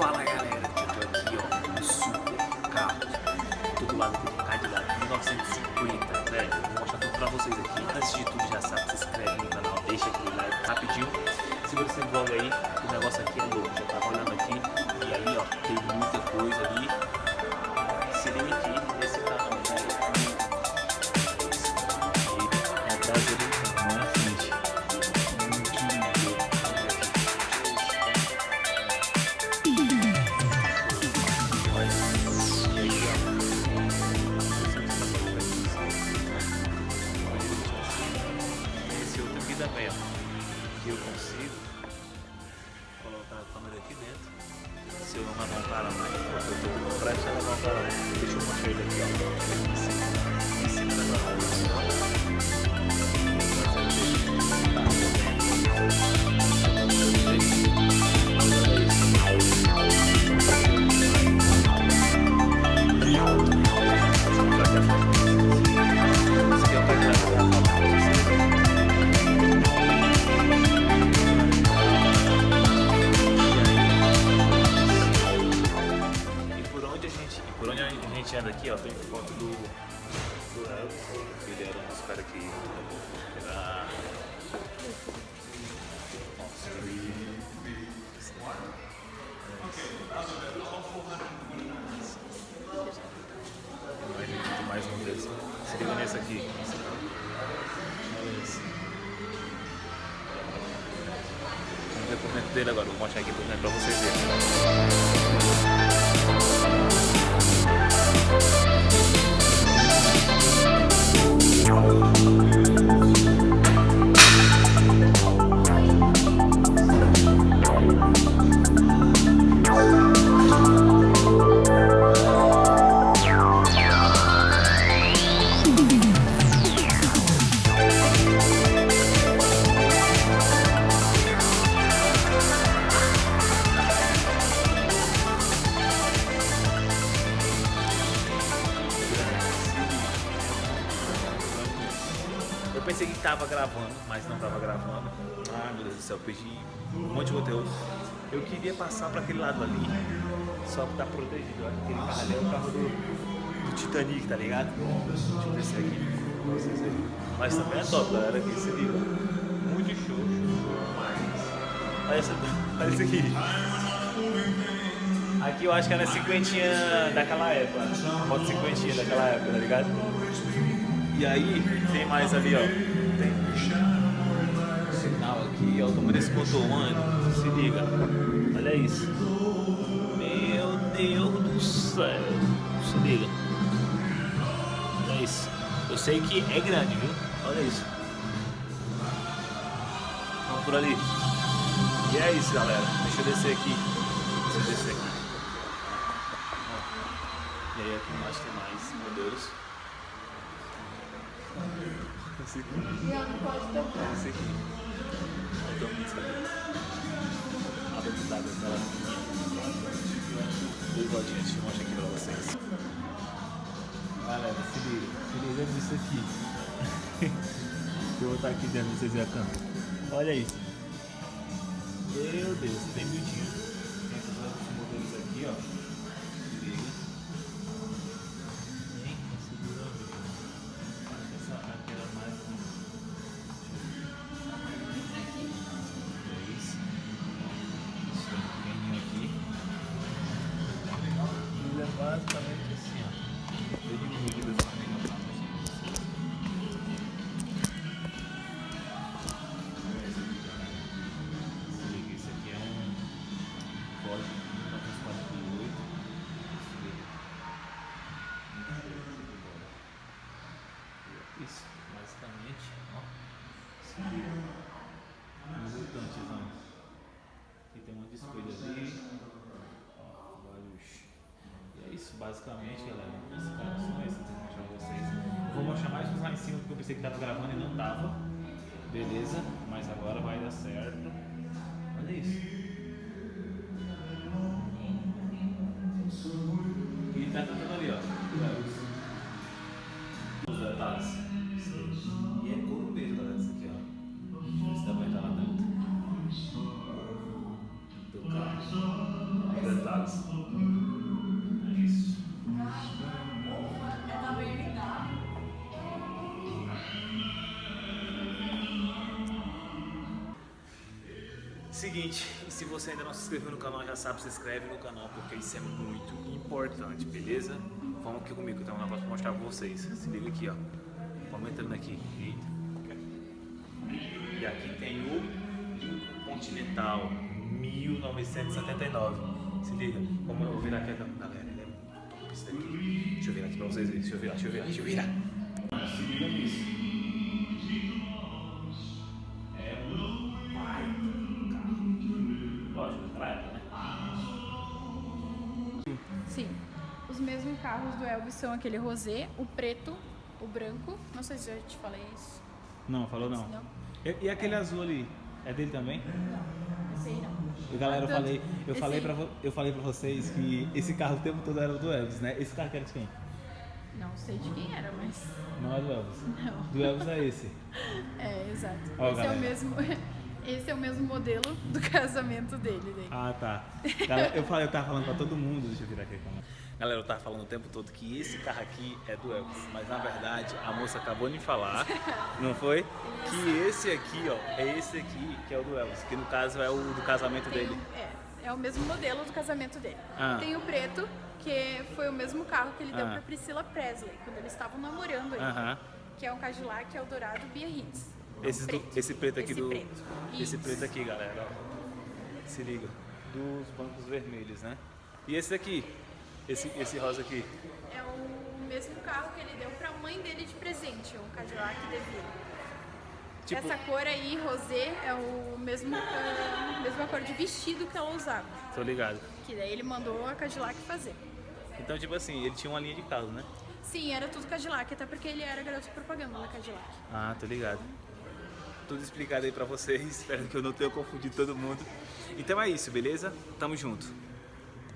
Fala galera, eu tô aqui ó, no super carro. Tô do lado do Cadillac 1950, velho. Vou mostrar tudo pra vocês aqui. Antes de tudo, já sabe, se inscreve no canal, deixa aquele like rapidinho. Segura esse vlog aí, o negócio Que eu consigo colocar a câmera aqui dentro. Se eu não levar um cara mais, porque eu com pressa a levar um cara mais. Deixa eu mostrar ele aqui, ó. Em cima, da. Um dos caras que era Nossa. Muito mais um deles. Se liga nesse aqui. Vamos ver por dentro dele agora. Vou mostrar aqui pra vocês verem. Tava gravando, mas não tava gravando. Ah, meu Deus do céu, perdi um monte de conteúdo. Eu queria passar pra aquele lado ali, só pra estar protegido. Que aquele carro ali é o carro do, do Titanic, tá ligado? Deixa eu descer aqui. Mas também é top, galera, aqui se liga. Muito show, show. Olha, olha isso aqui. Aqui eu acho que era cinquentinha daquela época. Foto cinquentinha daquela época, tá ligado? E aí, tem mais ali, ó. Sinal aqui, ó. Como desse motor ano. Se liga. Olha isso. Meu Deus do céu. Se liga. Olha isso. Eu sei que é grande, viu? Olha isso. Vamos por ali. E é isso, galera. Deixa eu descer aqui. Deixa eu descer aqui. E aí aqui embaixo tem mais modelos. Esse aqui. Esse aqui. Eu tô muito feliz. A dentro d'água aquela Dois aqui pra vocês. Galera, se liga. Se liga nisso aqui. Eu botar aqui dentro vocês verem a câmera. Olha isso. Meu Deus, tem bonitinho. Tem esses outros modelos aqui, ó. Isso, basicamente, ó. Liga. Mutantezão. Aqui tem um monte de espelho ali. Vários. E é isso, basicamente, galera. Que eu vou mostrar pra vocês. Vou mostrar mais uns lá em cima porque eu pensei que tava gravando e não tava. Beleza, mas agora vai dar certo. Olha isso. E tá cantando ali, ó. Pesados. É isso. Seguinte, e se você ainda não se inscreveu no canal, já sabe, se inscreve no canal, porque isso é muito importante, beleza? Vamos aqui comigo, tem um negócio pra mostrar pra vocês. Se liga aqui, ó. Vamos entrando aqui. Eita. E aqui tem o Lincoln Continental 1979. Se liga, como eu vou virar aqui, galera, ele é muito top esse daqui. Deixa eu virar aqui pra vocês verem, deixa eu virar, deixa eu virar, deixa eu virar. Se liga nisso. É? Sim. Os mesmos carros do Elvis são aquele rosé, o preto, o branco. Não sei se eu te falei isso. Não, falou não. Não. E, e aquele azul ali, é dele também? Não sei não. E galera, eu Tanto- falei, eu esse falei, pra, eu falei pra vocês que esse carro o tempo todo era do Elvis, né? Esse carro que era de quem? Não sei de quem era, mas. Não é do Elvis. Não. Do Elvis é esse. É, exato. Ó, esse é galera. o mesmo. Esse é o mesmo modelo do casamento dele. Ah, tá. Galera, eu falei, eu tava falando pra todo mundo, deixa eu virar aqui a câmera. Galera, eu tava falando o tempo todo que esse carro aqui é do Elvis, mas na verdade a moça acabou de me falar, não foi? Que esse aqui, ó, é esse aqui que é o do Elvis, que no caso é o do casamento Tem dele. é, é o mesmo modelo do casamento dele. Ah. Tem o preto, que foi o mesmo carro que ele deu Ah. pra Priscila Presley, quando eles estavam namorando ainda. Que é um Cadillac Eldorado Biarritz. Esse, do- esse preto aqui Esse do. preto. Esse preto aqui, galera, ó. Se liga. Dos bancos vermelhos, né? E esse aqui? Esse, esse rosa aqui? É o mesmo carro que ele deu pra mãe dele de presente, um Cadillac DeVille. Tipo- Essa cor aí, rosé, é o mesmo, a mesma cor de vestido que ela usava. Tô ligado. Que daí ele mandou a Cadillac fazer. Então, tipo assim, ele tinha uma linha de carro, né? Sim, era tudo Cadillac, até porque ele era garoto propaganda da Cadillac. Ah, tô ligado. Tudo explicado aí pra vocês. Espero que eu não tenha confundido todo mundo. Então é isso, beleza? Tamo junto.